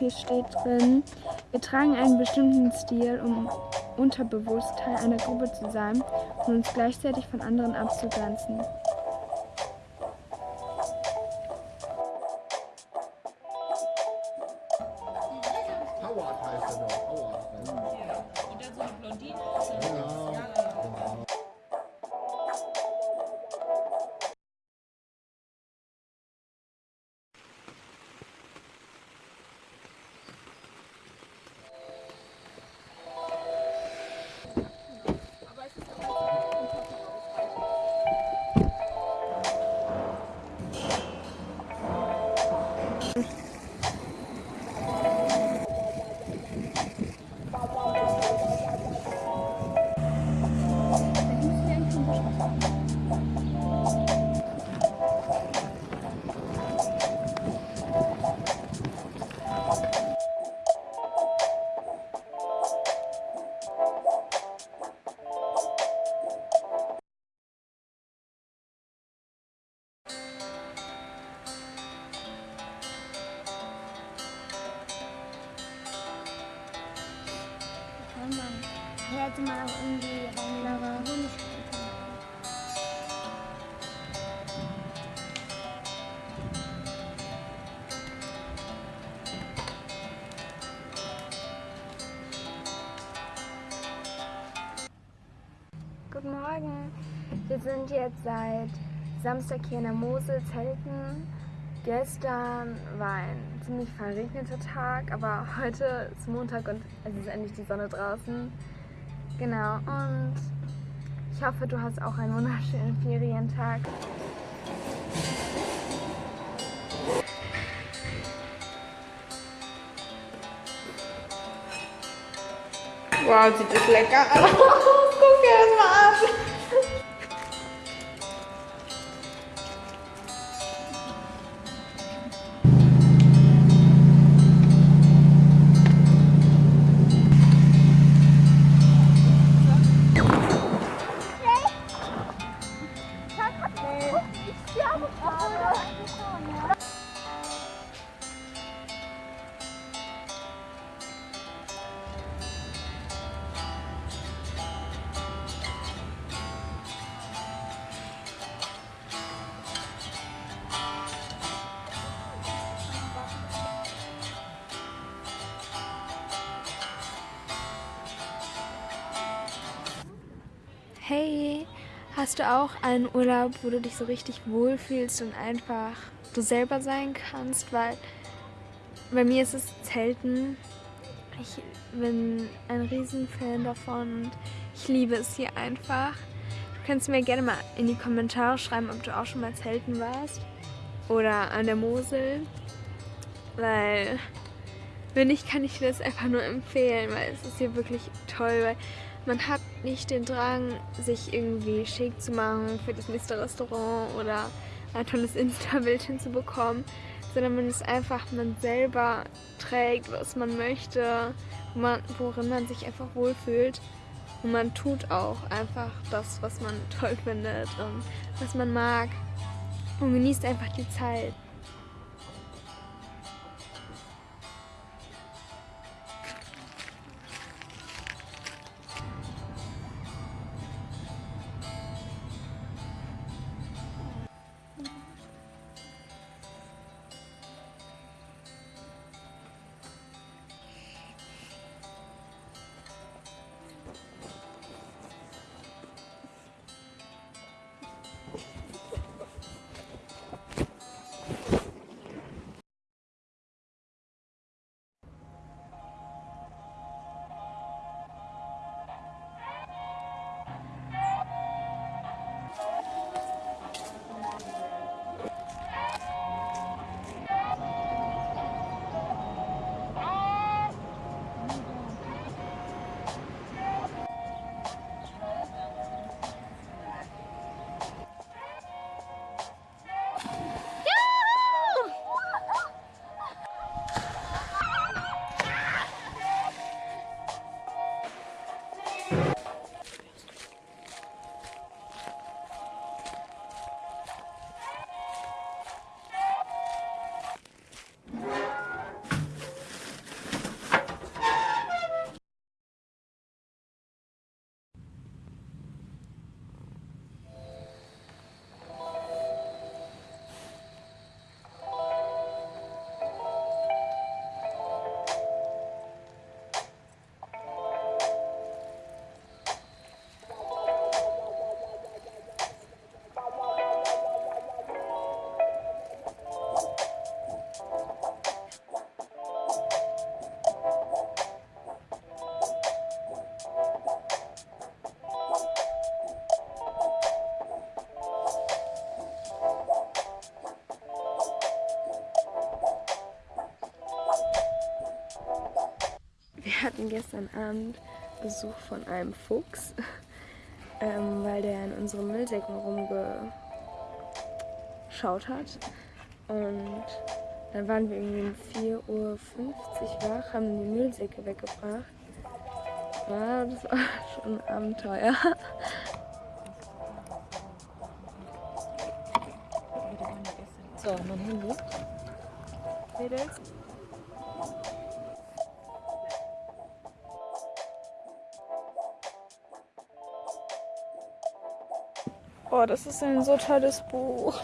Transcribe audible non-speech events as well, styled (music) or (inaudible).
hier steht drin, wir tragen einen bestimmten Stil, um unterbewusst Teil einer Gruppe zu sein und uns gleichzeitig von anderen abzugrenzen. Hier hätte man auch irgendwie reinlaufen Honig Guten Morgen. Wir sind jetzt seit Samstag hier in der Mosel zelten. Gestern war ein ziemlich verregneter Tag, aber heute ist Montag und es ist endlich die Sonne draußen. Genau, und ich hoffe, du hast auch einen wunderschönen Ferientag. Wow, sieht das lecker aus. (laughs) Guck dir das mal an. Hey, hast du auch einen Urlaub, wo du dich so richtig wohlfühlst und einfach du selber sein kannst? Weil bei mir ist es Zelten. Ich bin ein Riesenfan davon und ich liebe es hier einfach. Du kannst mir gerne mal in die Kommentare schreiben, ob du auch schon mal Zelten warst oder an der Mosel. Weil wenn nicht, kann ich dir das einfach nur empfehlen, weil es ist hier wirklich toll, weil man hat nicht den Drang, sich irgendwie schick zu machen für das nächste Restaurant oder ein tolles Insta-Bild hinzubekommen, sondern man ist einfach man selber trägt, was man möchte, worin man sich einfach wohlfühlt. Und man tut auch einfach das, was man toll findet und was man mag und genießt einfach die Zeit. Hatten gestern Abend Besuch von einem Fuchs, (laughs) ähm, weil der in unseren Müllsäcken rumgeschaut hat. Und dann waren wir irgendwie um 4.50 Uhr wach, haben die Müllsäcke weggebracht. Ja, das war (laughs) schon ein Abenteuer. So, mein Handy. Mädels. Oh, das ist ein so tolles Buch.